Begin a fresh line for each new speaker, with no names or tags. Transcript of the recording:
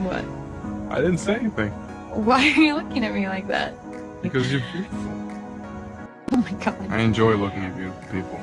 What?
I didn't say anything.
Why are you looking at me like that?
Because you're beautiful.
Oh my god.
I enjoy looking at beautiful people.